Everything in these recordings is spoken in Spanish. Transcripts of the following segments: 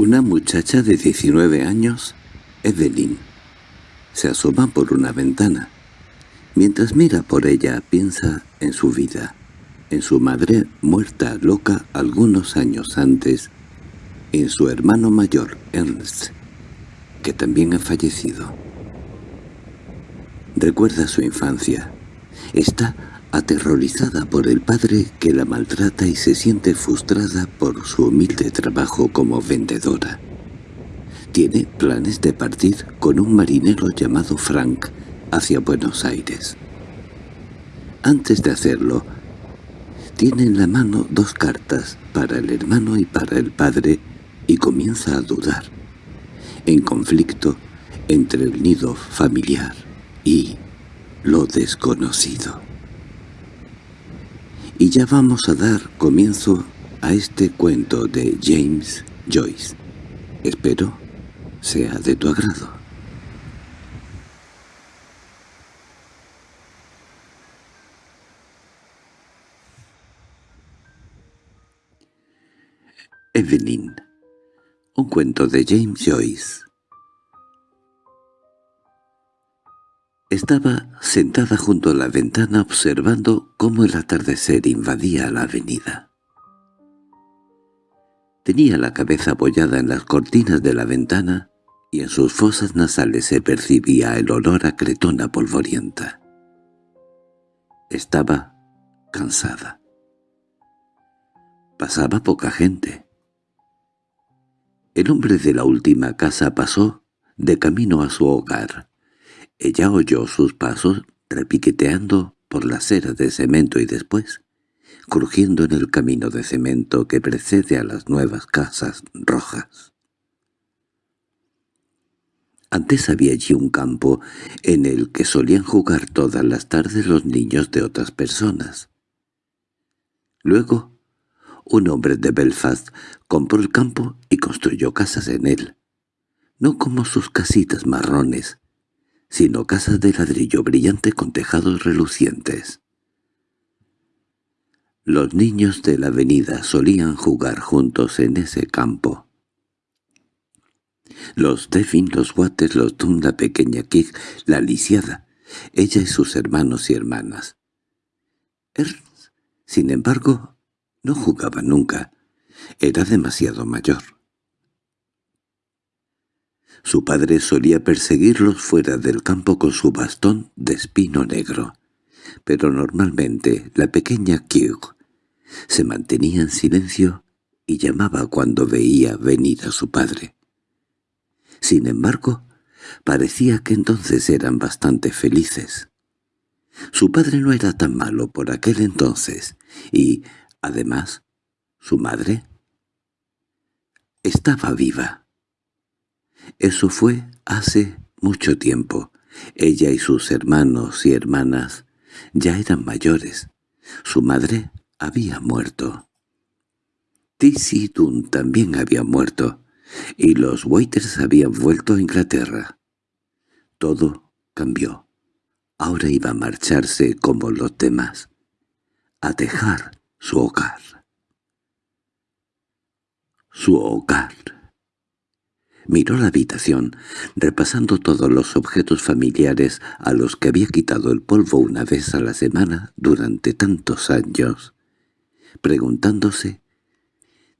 Una muchacha de 19 años, Evelyn, se asoma por una ventana. Mientras mira por ella, piensa en su vida, en su madre muerta loca algunos años antes, en su hermano mayor, Ernst, que también ha fallecido. Recuerda su infancia. Está aterrorizada por el padre que la maltrata y se siente frustrada por su humilde trabajo como vendedora. Tiene planes de partir con un marinero llamado Frank hacia Buenos Aires. Antes de hacerlo, tiene en la mano dos cartas para el hermano y para el padre y comienza a dudar, en conflicto entre el nido familiar y lo desconocido. Y ya vamos a dar comienzo a este cuento de James Joyce. Espero sea de tu agrado. Evelyn Un cuento de James Joyce Estaba sentada junto a la ventana observando cómo el atardecer invadía la avenida. Tenía la cabeza apoyada en las cortinas de la ventana y en sus fosas nasales se percibía el olor a cretona polvorienta. Estaba cansada. Pasaba poca gente. El hombre de la última casa pasó de camino a su hogar ella oyó sus pasos repiqueteando por la acera de cemento y después, crujiendo en el camino de cemento que precede a las nuevas casas rojas. Antes había allí un campo en el que solían jugar todas las tardes los niños de otras personas. Luego, un hombre de Belfast compró el campo y construyó casas en él, no como sus casitas marrones, sino casas de ladrillo brillante con tejados relucientes. Los niños de la avenida solían jugar juntos en ese campo. Los Devin, los Waters, los Dunn, la pequeña Kig, la lisiada, ella y sus hermanos y hermanas. Ernst, sin embargo, no jugaba nunca. Era demasiado mayor. Su padre solía perseguirlos fuera del campo con su bastón de espino negro, pero normalmente la pequeña Kirk se mantenía en silencio y llamaba cuando veía venir a su padre. Sin embargo, parecía que entonces eran bastante felices. Su padre no era tan malo por aquel entonces, y, además, su madre estaba viva. Eso fue hace mucho tiempo. Ella y sus hermanos y hermanas ya eran mayores. Su madre había muerto. Dunn también había muerto, y los Waiters habían vuelto a Inglaterra. Todo cambió. Ahora iba a marcharse como los demás, a dejar su hogar. Su hogar. Miró la habitación, repasando todos los objetos familiares a los que había quitado el polvo una vez a la semana durante tantos años, preguntándose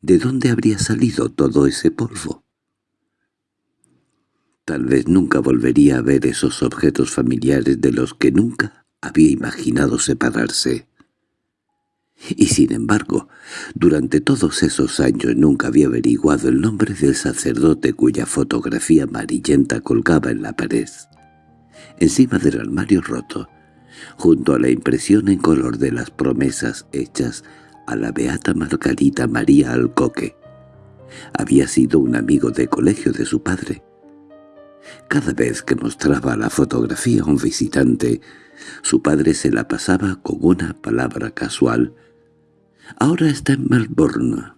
¿de dónde habría salido todo ese polvo? Tal vez nunca volvería a ver esos objetos familiares de los que nunca había imaginado separarse. Y sin embargo, durante todos esos años nunca había averiguado el nombre del sacerdote cuya fotografía amarillenta colgaba en la pared. Encima del armario roto, junto a la impresión en color de las promesas hechas a la beata Margarita María Alcoque. Había sido un amigo de colegio de su padre. Cada vez que mostraba la fotografía a un visitante, su padre se la pasaba con una palabra casual Ahora está en Melbourne.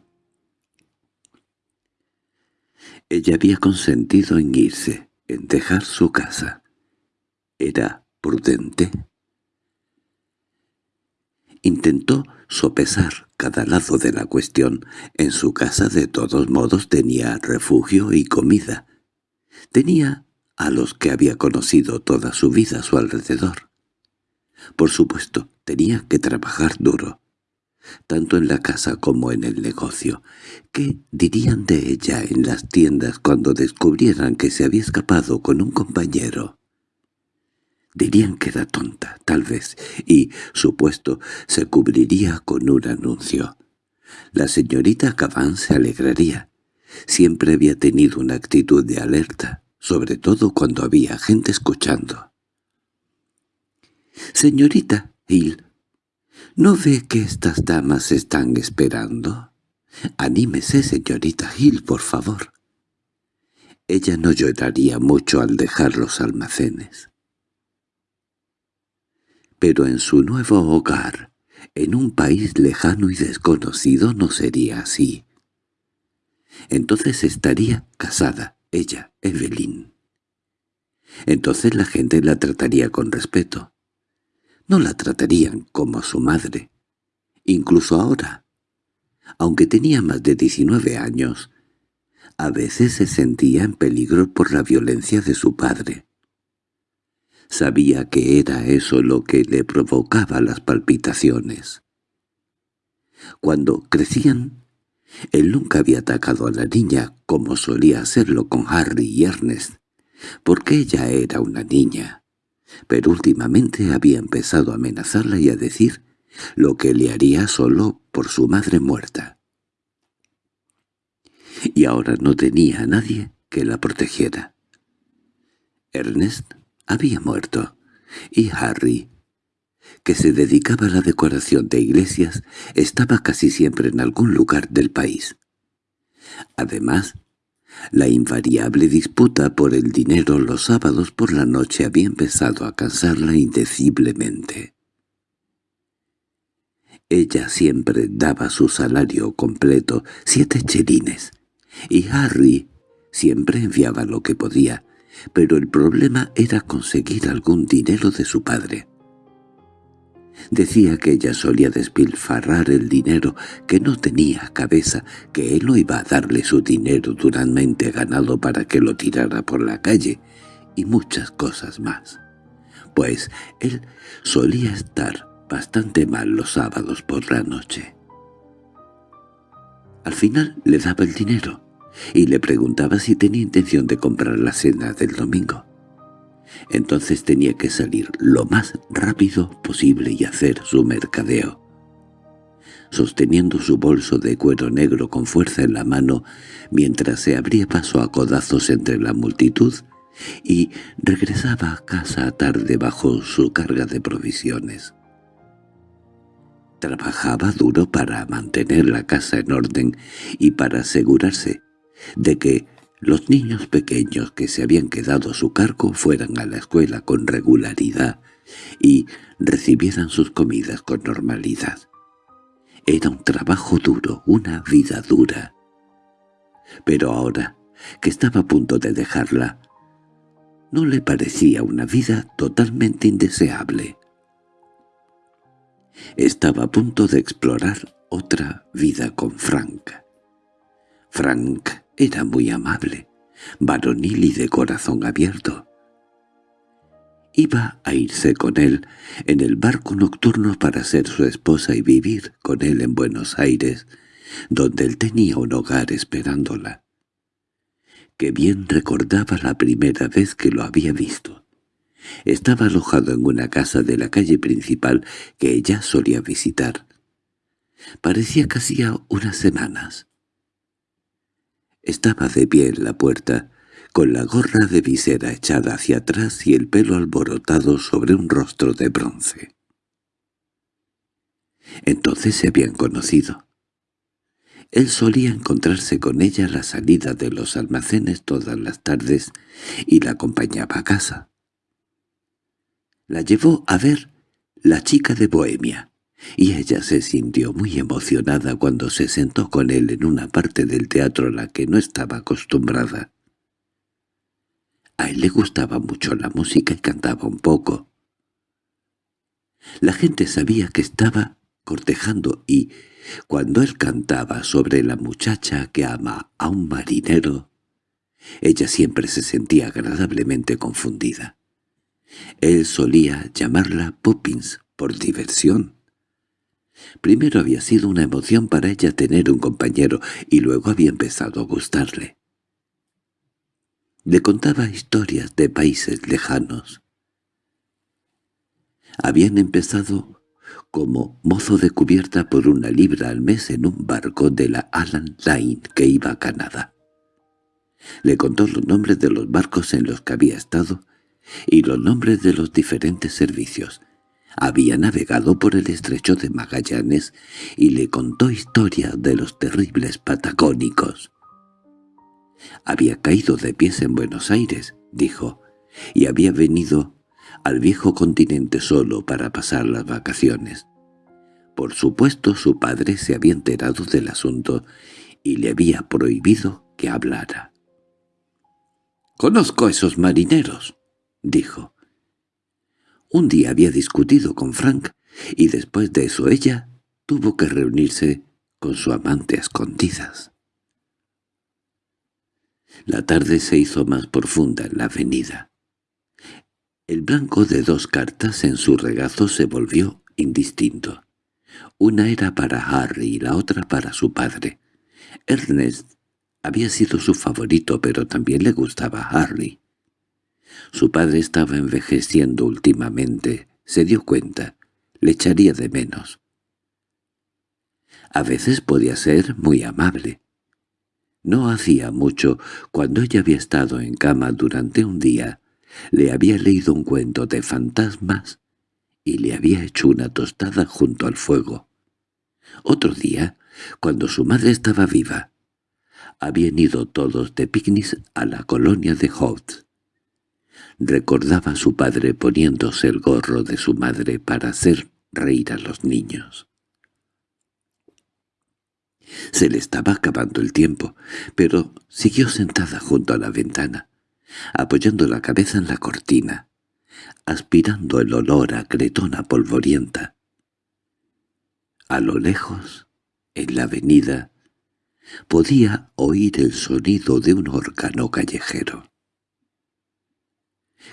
Ella había consentido en irse, en dejar su casa. Era prudente. Intentó sopesar cada lado de la cuestión. En su casa de todos modos tenía refugio y comida. Tenía a los que había conocido toda su vida a su alrededor. Por supuesto, tenía que trabajar duro, tanto en la casa como en el negocio. ¿Qué dirían de ella en las tiendas cuando descubrieran que se había escapado con un compañero? Dirían que era tonta, tal vez, y su puesto se cubriría con un anuncio. La señorita Caban se alegraría. Siempre había tenido una actitud de alerta, sobre todo cuando había gente escuchando. «Señorita Hill, ¿no ve que estas damas están esperando? Anímese, señorita Hill, por favor». Ella no lloraría mucho al dejar los almacenes pero en su nuevo hogar, en un país lejano y desconocido, no sería así. Entonces estaría casada, ella, Evelyn. Entonces la gente la trataría con respeto. No la tratarían como a su madre. Incluso ahora, aunque tenía más de 19 años, a veces se sentía en peligro por la violencia de su padre. Sabía que era eso lo que le provocaba las palpitaciones. Cuando crecían, él nunca había atacado a la niña como solía hacerlo con Harry y Ernest, porque ella era una niña, pero últimamente había empezado a amenazarla y a decir lo que le haría solo por su madre muerta. Y ahora no tenía a nadie que la protegiera. Ernest había muerto, y Harry, que se dedicaba a la decoración de iglesias, estaba casi siempre en algún lugar del país. Además, la invariable disputa por el dinero los sábados por la noche había empezado a cansarla indeciblemente. Ella siempre daba su salario completo, siete chelines, y Harry siempre enviaba lo que podía, pero el problema era conseguir algún dinero de su padre. Decía que ella solía despilfarrar el dinero, que no tenía cabeza, que él no iba a darle su dinero duramente ganado para que lo tirara por la calle, y muchas cosas más. Pues él solía estar bastante mal los sábados por la noche. Al final le daba el dinero, y le preguntaba si tenía intención de comprar la cena del domingo. Entonces tenía que salir lo más rápido posible y hacer su mercadeo. Sosteniendo su bolso de cuero negro con fuerza en la mano, mientras se abría paso a codazos entre la multitud, y regresaba a casa tarde bajo su carga de provisiones. Trabajaba duro para mantener la casa en orden y para asegurarse de que los niños pequeños que se habían quedado a su cargo fueran a la escuela con regularidad y recibieran sus comidas con normalidad. Era un trabajo duro, una vida dura. Pero ahora, que estaba a punto de dejarla, no le parecía una vida totalmente indeseable. Estaba a punto de explorar otra vida con Frank. Frank era muy amable, varonil y de corazón abierto. Iba a irse con él en el barco nocturno para ser su esposa y vivir con él en Buenos Aires, donde él tenía un hogar esperándola. Que bien recordaba la primera vez que lo había visto. Estaba alojado en una casa de la calle principal que ella solía visitar. Parecía que hacía unas semanas. Estaba de pie en la puerta, con la gorra de visera echada hacia atrás y el pelo alborotado sobre un rostro de bronce. Entonces se habían conocido. Él solía encontrarse con ella a la salida de los almacenes todas las tardes y la acompañaba a casa. La llevó a ver La chica de Bohemia, y ella se sintió muy emocionada cuando se sentó con él en una parte del teatro a la que no estaba acostumbrada. A él le gustaba mucho la música y cantaba un poco. La gente sabía que estaba cortejando y, cuando él cantaba sobre la muchacha que ama a un marinero, ella siempre se sentía agradablemente confundida. Él solía llamarla Poppins por diversión. Primero había sido una emoción para ella tener un compañero y luego había empezado a gustarle. Le contaba historias de países lejanos. Habían empezado como mozo de cubierta por una libra al mes en un barco de la Alan Line que iba a Canadá. Le contó los nombres de los barcos en los que había estado y los nombres de los diferentes servicios. Había navegado por el estrecho de Magallanes y le contó historias de los terribles patagónicos. Había caído de pies en Buenos Aires, dijo, y había venido al viejo continente solo para pasar las vacaciones. Por supuesto su padre se había enterado del asunto y le había prohibido que hablara. «Conozco a esos marineros», dijo. Un día había discutido con Frank y después de eso ella tuvo que reunirse con su amante a escondidas. La tarde se hizo más profunda en la avenida. El blanco de dos cartas en su regazo se volvió indistinto. Una era para Harry y la otra para su padre. Ernest había sido su favorito, pero también le gustaba Harry. Su padre estaba envejeciendo últimamente, se dio cuenta, le echaría de menos. A veces podía ser muy amable. No hacía mucho, cuando ella había estado en cama durante un día, le había leído un cuento de fantasmas y le había hecho una tostada junto al fuego. Otro día, cuando su madre estaba viva, habían ido todos de picnic a la colonia de Holt. Recordaba a su padre poniéndose el gorro de su madre para hacer reír a los niños. Se le estaba acabando el tiempo, pero siguió sentada junto a la ventana apoyando la cabeza en la cortina, aspirando el olor a cretona polvorienta. A lo lejos, en la avenida, podía oír el sonido de un órgano callejero.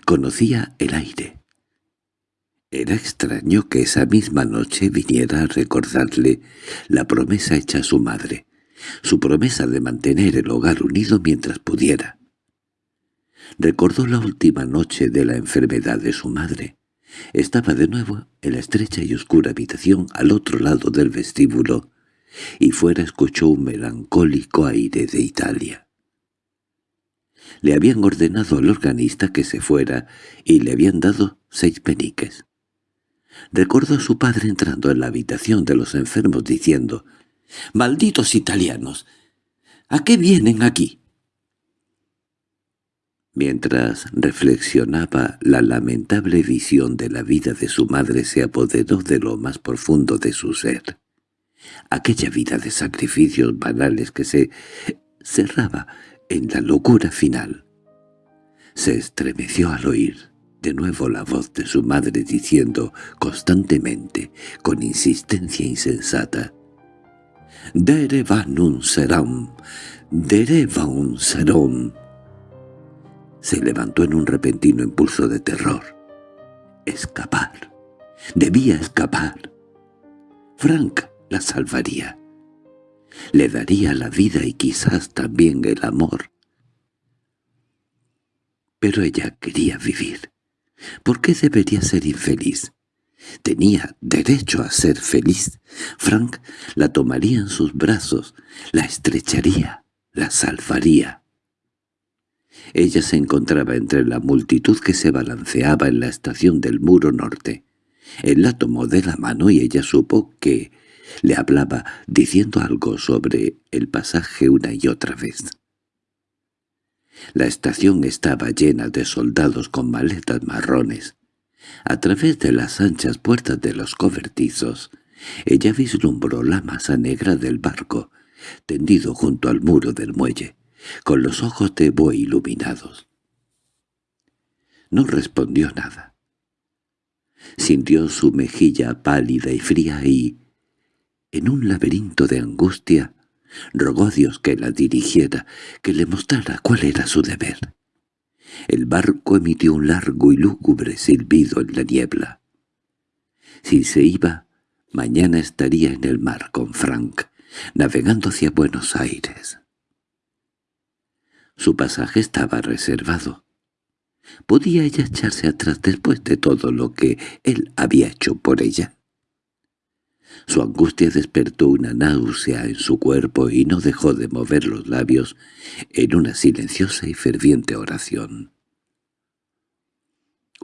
Conocía el aire. Era extraño que esa misma noche viniera a recordarle la promesa hecha a su madre, su promesa de mantener el hogar unido mientras pudiera. Recordó la última noche de la enfermedad de su madre. Estaba de nuevo en la estrecha y oscura habitación al otro lado del vestíbulo, y fuera escuchó un melancólico aire de Italia. Le habían ordenado al organista que se fuera y le habían dado seis peniques. Recordó a su padre entrando en la habitación de los enfermos diciendo «¡Malditos italianos! ¿A qué vienen aquí?» Mientras reflexionaba, la lamentable visión de la vida de su madre se apoderó de lo más profundo de su ser. Aquella vida de sacrificios banales que se cerraba en la locura final. Se estremeció al oír de nuevo la voz de su madre diciendo constantemente, con insistencia insensata, «Dere van un seram, dere un serum». Se levantó en un repentino impulso de terror. Escapar. Debía escapar. Frank la salvaría. Le daría la vida y quizás también el amor. Pero ella quería vivir. ¿Por qué debería ser infeliz? Tenía derecho a ser feliz. Frank la tomaría en sus brazos, la estrecharía, la salvaría. Ella se encontraba entre la multitud que se balanceaba en la estación del muro norte. Él la tomó de la mano y ella supo que le hablaba diciendo algo sobre el pasaje una y otra vez. La estación estaba llena de soldados con maletas marrones. A través de las anchas puertas de los cobertizos, ella vislumbró la masa negra del barco, tendido junto al muro del muelle con los ojos de buey iluminados. No respondió nada. Sintió su mejilla pálida y fría y, En un laberinto de angustia, rogó a Dios que la dirigiera, que le mostrara cuál era su deber. El barco emitió un largo y lúgubre silbido en la niebla. Si se iba, mañana estaría en el mar con Frank, navegando hacia Buenos Aires. Su pasaje estaba reservado. ¿Podía ella echarse atrás después de todo lo que él había hecho por ella? Su angustia despertó una náusea en su cuerpo y no dejó de mover los labios en una silenciosa y ferviente oración.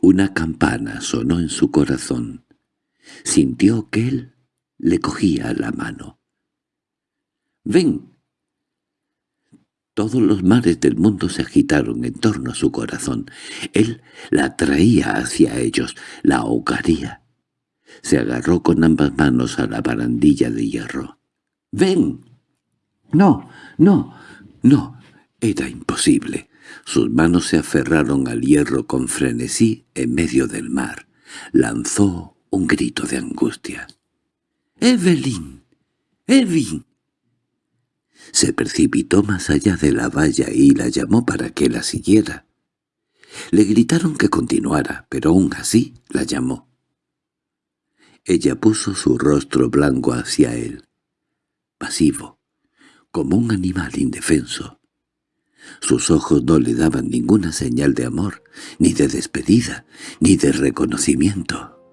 Una campana sonó en su corazón. Sintió que él le cogía la mano. «¡Ven!» Todos los mares del mundo se agitaron en torno a su corazón. Él la traía hacia ellos, la ahogaría. Se agarró con ambas manos a la barandilla de hierro. «¡Ven!» «No, no, no». Era imposible. Sus manos se aferraron al hierro con frenesí en medio del mar. Lanzó un grito de angustia. «¡Evelyn! ¡Evelyn!» Se precipitó más allá de la valla y la llamó para que la siguiera. Le gritaron que continuara, pero aún así la llamó. Ella puso su rostro blanco hacia él, pasivo, como un animal indefenso. Sus ojos no le daban ninguna señal de amor, ni de despedida, ni de reconocimiento.